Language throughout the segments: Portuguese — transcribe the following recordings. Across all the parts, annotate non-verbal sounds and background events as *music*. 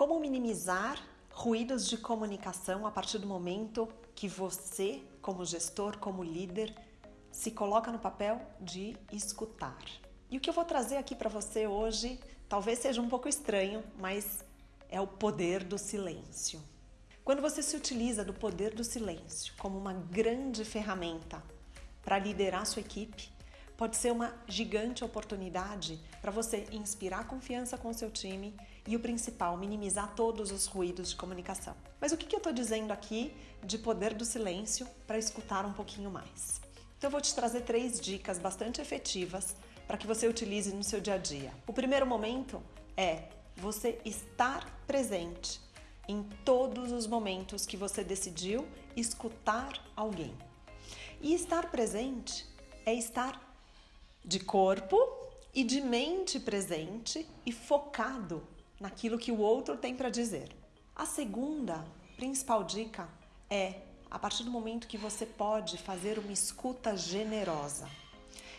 Como minimizar ruídos de comunicação a partir do momento que você, como gestor, como líder, se coloca no papel de escutar. E o que eu vou trazer aqui para você hoje talvez seja um pouco estranho, mas é o poder do silêncio. Quando você se utiliza do poder do silêncio como uma grande ferramenta para liderar sua equipe, pode ser uma gigante oportunidade para você inspirar confiança com seu time e o principal, minimizar todos os ruídos de comunicação. Mas o que, eu estou dizendo aqui de poder do silêncio para escutar um pouquinho mais? Então eu vou te trazer três dicas bastante efetivas para que você utilize no seu dia a dia. O primeiro momento é você estar presente em todos os momentos que você decidiu escutar alguém. E estar presente é estar de corpo e de mente presente e focado naquilo que o outro tem para dizer. A segunda principal dica é a partir do momento que você pode fazer uma escuta generosa.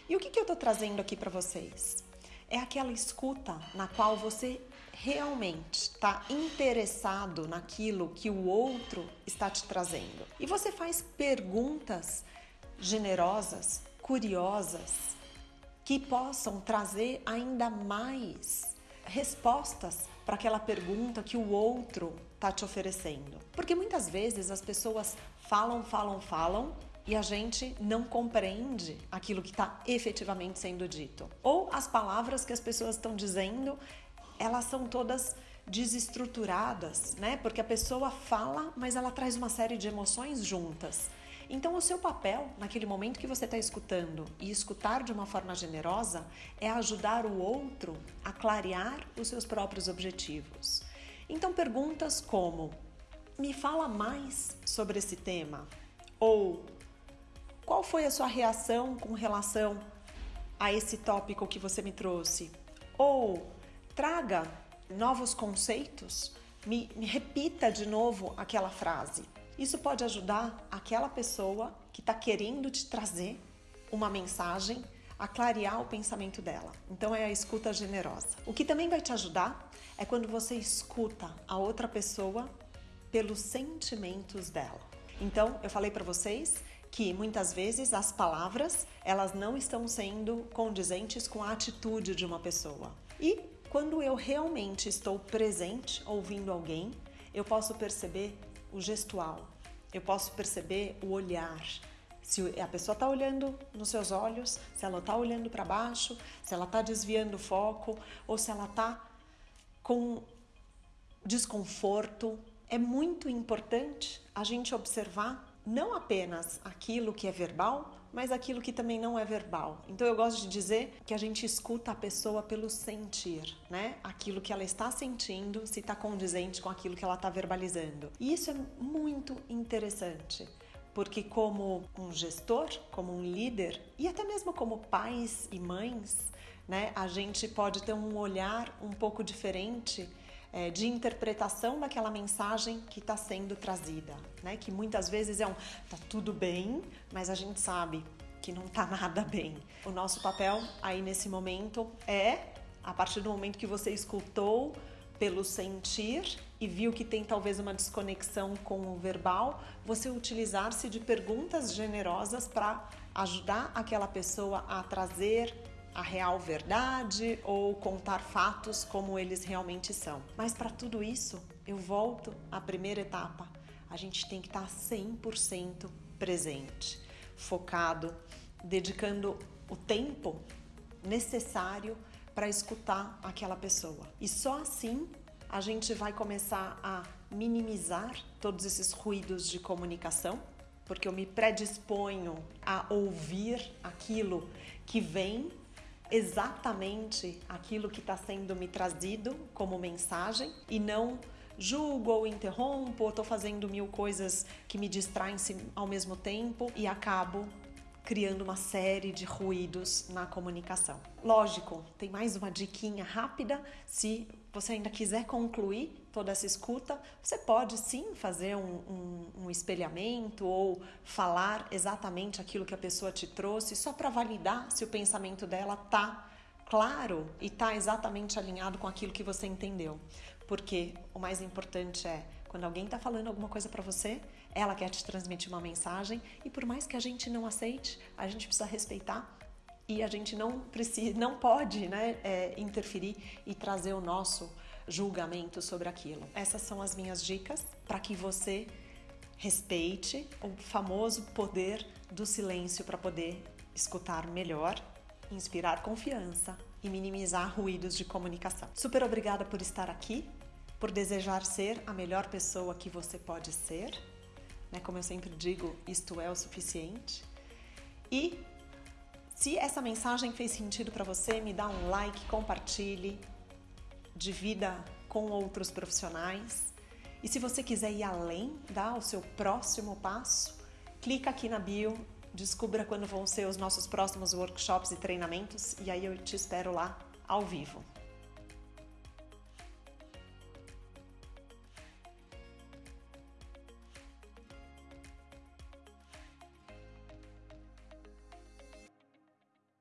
E o que, que eu estou trazendo aqui para vocês? É aquela escuta na qual você realmente está interessado naquilo que o outro está te trazendo. E você faz perguntas generosas, curiosas, que possam trazer ainda mais respostas para aquela pergunta que o outro está te oferecendo. Porque muitas vezes as pessoas falam, falam, falam e a gente não compreende aquilo que está efetivamente sendo dito. Ou as palavras que as pessoas estão dizendo, elas são todas desestruturadas, né? Porque a pessoa fala, mas ela traz uma série de emoções juntas. Então, o seu papel naquele momento que você está escutando e escutar de uma forma generosa é ajudar o outro a clarear os seus próprios objetivos. Então, perguntas como: me fala mais sobre esse tema? Ou qual foi a sua reação com relação a esse tópico que você me trouxe? Ou traga novos conceitos, me, me repita de novo aquela frase. Isso pode ajudar aquela pessoa que está querendo te trazer uma mensagem a clarear o pensamento dela. Então é a escuta generosa. O que também vai te ajudar é quando você escuta a outra pessoa pelos sentimentos dela. Então, eu falei para vocês que muitas vezes as palavras, elas não estão sendo condizentes com a atitude de uma pessoa. E quando eu realmente estou presente ouvindo alguém, eu posso perceber o gestual, eu posso perceber o olhar. Se a pessoa está olhando nos seus olhos, se ela está olhando para baixo, se ela está desviando o foco ou se ela está com desconforto. É muito importante a gente observar não apenas aquilo que é verbal, mas aquilo que também não é verbal. Então eu gosto de dizer que a gente escuta a pessoa pelo sentir, né? Aquilo que ela está sentindo, se está condizente com aquilo que ela está verbalizando. E isso é muito interessante. Porque, como um gestor, como um líder e até mesmo como pais e mães, né, a gente pode ter um olhar um pouco diferente é, de interpretação daquela mensagem que está sendo trazida, né? Que muitas vezes é um tá tudo bem, mas a gente sabe que não tá *laughs* nada bem. O nosso papel aí nesse momento é, a partir do momento que você escutou pelo sentir e viu que tem talvez uma desconexão com o verbal, você utilizar-se de perguntas generosas para ajudar aquela pessoa a trazer a real verdade ou contar fatos como eles realmente são. Mas para tudo isso, eu volto à primeira etapa. A gente tem que estar 100% presente, focado, dedicando o tempo necessário para escutar aquela pessoa. E só assim a gente vai começar a minimizar todos esses ruídos de comunicação, porque eu me predisponho a ouvir aquilo que vem exatamente aquilo que está sendo me trazido como mensagem e não julgo ou interrompo, ou estou fazendo mil coisas que me distraem ao mesmo tempo e acabo criando uma série de ruídos na comunicação. Lógico, tem mais uma diquinha rápida. Se você ainda quiser concluir toda essa escuta, você pode sim fazer um, um, um espelhamento ou falar exatamente aquilo que a pessoa te trouxe, só para validar se o pensamento dela tá claro e está exatamente alinhado com aquilo que você entendeu. Porque o mais importante é quando alguém está falando alguma coisa para você, ela quer te transmitir uma mensagem e por mais que a gente não aceite, a gente precisa respeitar e a gente não precisa, não pode, né, é, interferir e trazer o nosso julgamento sobre aquilo. Essas são as minhas dicas para que você respeite o famoso poder do silêncio para poder escutar melhor, inspirar confiança e minimizar ruídos de comunicação. Super obrigada por estar aqui, por desejar ser a melhor pessoa que você pode ser. Né? Como eu sempre digo, isto é o suficiente. E se essa mensagem fez sentido para você, me dá um like, compartilhe, divida com outros profissionais. E se você quiser ir além, dar o seu próximo passo, clica aqui na bio, descubra quando vão ser os nossos próximos workshops e treinamentos e aí eu te espero lá ao vivo.